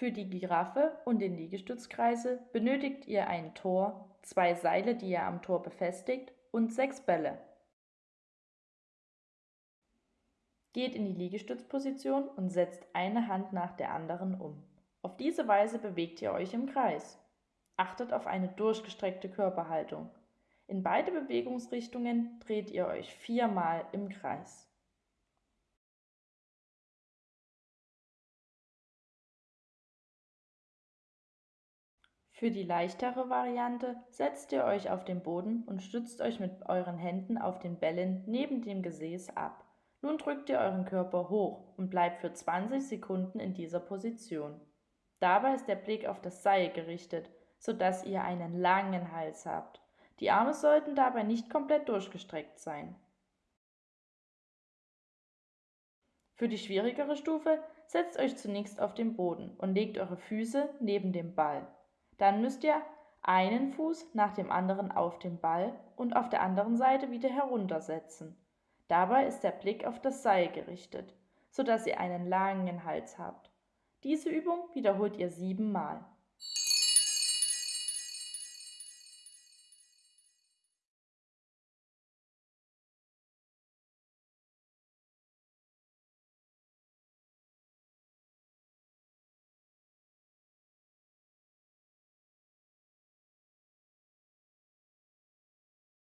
Für die Giraffe und den Liegestützkreisel benötigt ihr ein Tor, zwei Seile, die ihr am Tor befestigt und sechs Bälle. Geht in die Liegestützposition und setzt eine Hand nach der anderen um. Auf diese Weise bewegt ihr euch im Kreis. Achtet auf eine durchgestreckte Körperhaltung. In beide Bewegungsrichtungen dreht ihr euch viermal im Kreis. Für die leichtere Variante setzt ihr euch auf den Boden und stützt euch mit euren Händen auf den Bällen neben dem Gesäß ab. Nun drückt ihr euren Körper hoch und bleibt für 20 Sekunden in dieser Position. Dabei ist der Blick auf das Seil gerichtet, sodass ihr einen langen Hals habt. Die Arme sollten dabei nicht komplett durchgestreckt sein. Für die schwierigere Stufe setzt euch zunächst auf den Boden und legt eure Füße neben dem Ball. Dann müsst ihr einen Fuß nach dem anderen auf den Ball und auf der anderen Seite wieder heruntersetzen. Dabei ist der Blick auf das Seil gerichtet, sodass ihr einen langen Hals habt. Diese Übung wiederholt ihr siebenmal.